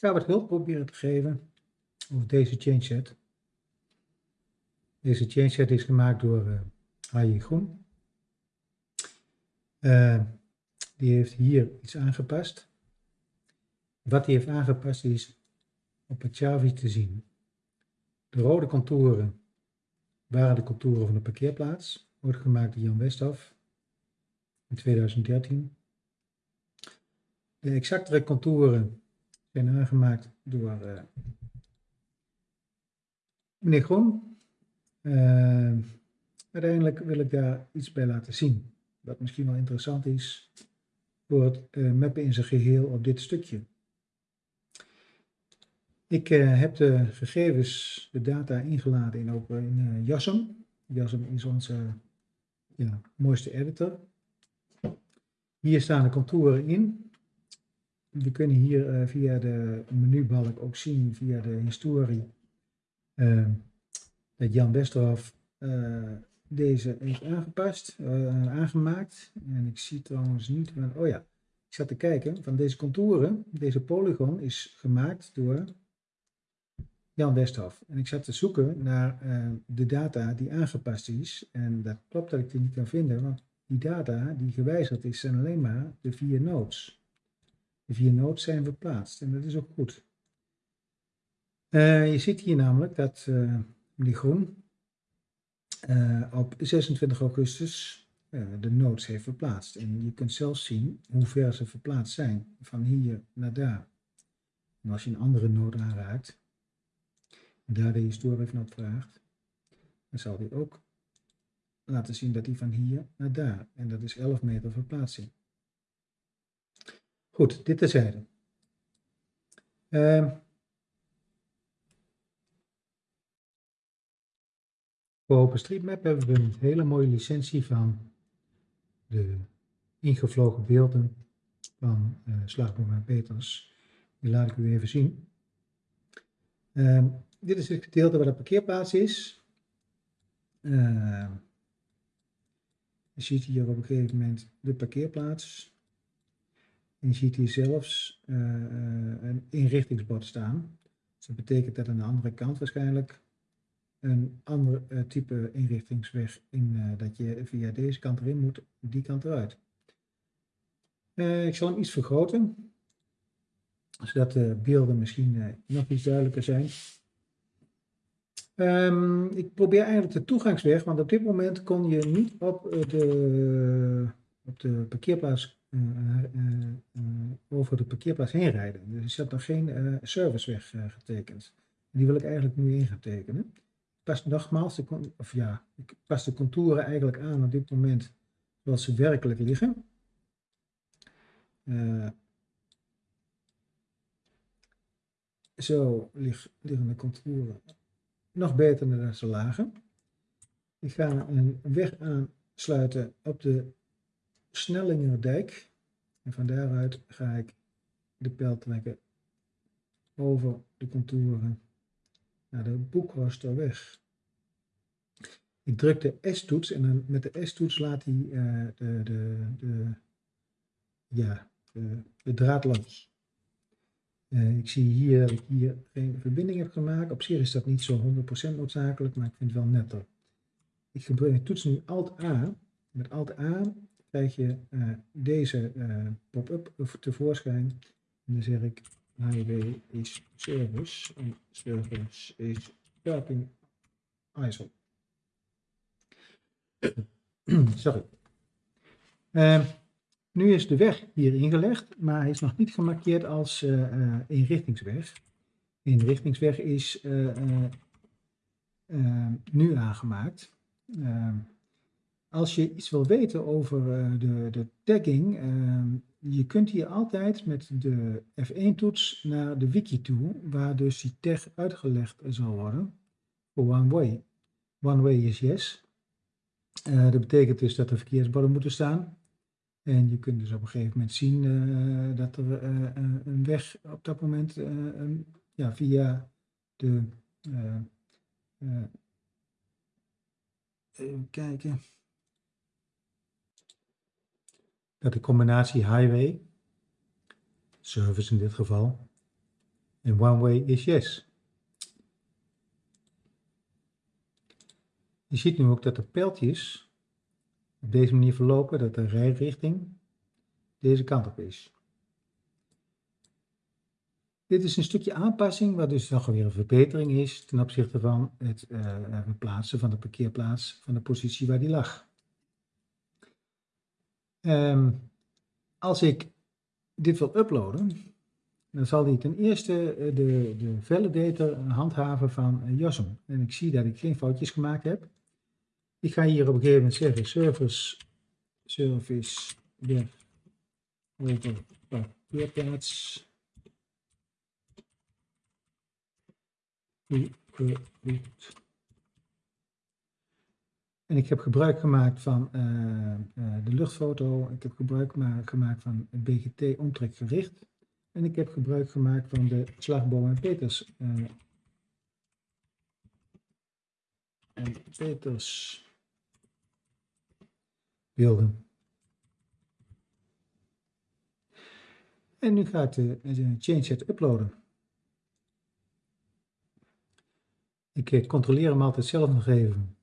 ga wat hulp proberen te geven over deze changeset. Deze changeset is gemaakt door uh, Groen. Uh, die heeft hier iets aangepast. Wat hij heeft aangepast is op het Chavi te zien. De rode contouren waren de contouren van de parkeerplaats. Wordt gemaakt door Jan Westhoff in 2013. De exactere contouren zijn aangemaakt door uh, meneer Groen. Uh, uiteindelijk wil ik daar iets bij laten zien. Wat misschien wel interessant is voor het uh, mappen in zijn geheel op dit stukje. Ik heb de gegevens, de data ingeladen in, op, in JASM. JASM is onze ja, mooiste editor. Hier staan de contouren in. We kunnen hier uh, via de menubalk ook zien, via de historie, uh, dat Jan Westerhof uh, deze heeft aangepast, aangemaakt. En ik zie trouwens niet, van, oh ja, ik zat te kijken, van deze contouren, deze polygon is gemaakt door Jan Westhof. En ik zat te zoeken naar de data die aangepast is. En dat klopt dat ik die niet kan vinden, want die data die gewijzigd is, zijn alleen maar de vier nodes. De vier nodes zijn verplaatst en dat is ook goed. Uh, je ziet hier namelijk dat uh, die groen uh, op 26 augustus de nodes heeft verplaatst. En je kunt zelfs zien hoe ver ze verplaatst zijn, van hier naar daar. En als je een andere node aanraakt, en daar de historie naar vraagt, dan zal die ook laten zien dat die van hier naar daar. En dat is 11 meter verplaatsing. Goed, dit terzijde. Uh, voor OpenStreetMap hebben we een hele mooie licentie van de ingevlogen beelden van uh, Slagboom en Peters. Die laat ik u even zien. Uh, dit is het gedeelte waar de parkeerplaats is. Uh, je ziet hier op een gegeven moment de parkeerplaats. Je ziet hier zelfs uh, een inrichtingsbord staan. Dus dat betekent dat aan de andere kant waarschijnlijk een ander uh, type inrichtingsweg in uh, dat je via deze kant erin moet, die kant eruit. ik zal hem iets vergroten, zodat de beelden misschien nog iets duidelijker zijn. Um, ik probeer eigenlijk de toegangsweg, want op dit moment kon je niet op eh, de, op de parkeerplaats uh, uh, over de parkeerplaats heen rijden. Dus er zat nog geen serviceweg getekend. Die wil ik eigenlijk nu in gaan tekenen. Pas nogmaals, de, of ja, ik pas de contouren eigenlijk aan op dit moment zoals ze werkelijk liggen. zo liggen de contouren nog beter dan ze lagen. Ik ga een weg aansluiten op de Snellingerdijk. En van daaruit ga ik de pijl trekken over de contouren naar de Boekhorsterweg. Ik druk de S-toets en met de S-toets laat hij uh, de, de, de, ja, de, de draad los. Uh, ik zie hier dat ik hier geen verbinding heb gemaakt. Op zich is dat niet zo 100% noodzakelijk, maar ik vind het wel netter. Ik gebruik toets nu Alt-A. Met Alt-A krijg je uh, deze uh, pop-up tevoorschijn. En dan zeg ik highway is service en service is parking ISO. Sorry. Nu is de weg hier ingelegd, maar hij is nog niet gemarkeerd als inrichtingsweg. Inrichtingsweg is nu aangemaakt. Als je iets wil weten over de, de tagging, ehm, je kunt hier altijd met de F1-toets naar de wiki toe, waar dus die tag uitgelegd zal worden one way. One way is yes. dat betekent dus dat er verkeersborden moeten staan. En je kunt dus op een gegeven moment zien uh, dat er een weg op dat moment ja, via de. even kijken. Dat de combinatie highway, service in dit geval, En one way is yes. Je ziet nu ook dat de pijltjes op deze manier verlopen, dat de rijrichting deze kant op is. Dit is een stukje aanpassing, wat dus nog weer een verbetering is ten opzichte van het verplaatsen van de parkeerplaats van de positie waar die lag. Um, als ik dit wil uploaden, dan zal hij ten eerste eh, de, de validator handhaven van uh, JOSM. En ik zie dat ik geen foutjes gemaakt heb. Ik ga hier op een gegeven moment zeggen service, service, ja, over parkeerplaats. En ik heb gebruik gemaakt van uh, uh, de luchtfoto. Ik heb gebruik gemaakt van het BGT omtrekgericht. En ik heb gebruik gemaakt van de slagboom en Peters. Uh, en Peters beelden. En nu gaat de, de change set uploaden. Ik controleer hem altijd zelf nog even.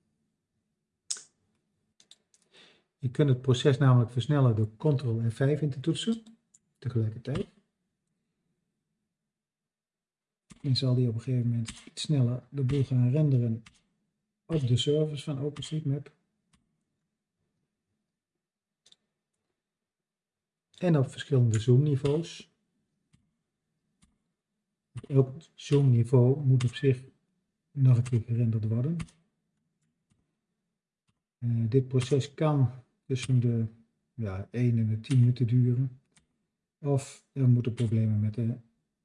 Je kunt het proces namelijk versnellen door Ctrl F5 in te toetsen, tegelijkertijd. En zal die op een gegeven moment iets sneller de boel gaan renderen op de servers van OpenStreetMap. En op verschillende zoomniveaus. Elk zoomniveau moet op zich nog een keer gerenderd worden. Uh, dit proces kan tussen de ja, 1 en de 10 minuten duren. Of er moeten problemen met de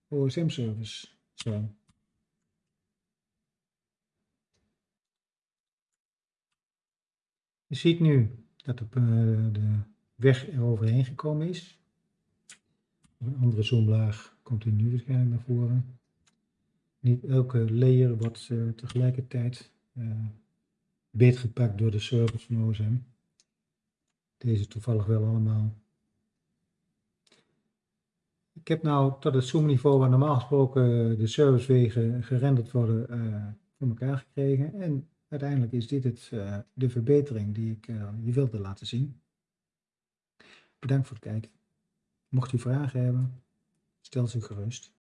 OSM-service zijn. Je ziet nu dat de, uh, de weg er overheen gekomen is. Een andere zoomlaag komt hij nu waarschijnlijk naar voren. Niet elke layer wordt uh, tegelijkertijd uh, beetgepakt door de servers van OSM. Deze toevallig wel allemaal. Ik heb nou tot het zoomniveau waar normaal gesproken de servicewegen gerenderd worden uh, voor elkaar gekregen. En uiteindelijk is dit het, uh, de verbetering die ik uh, je wilde laten zien. Bedankt voor het kijken. Mocht u vragen hebben, stel ze gerust.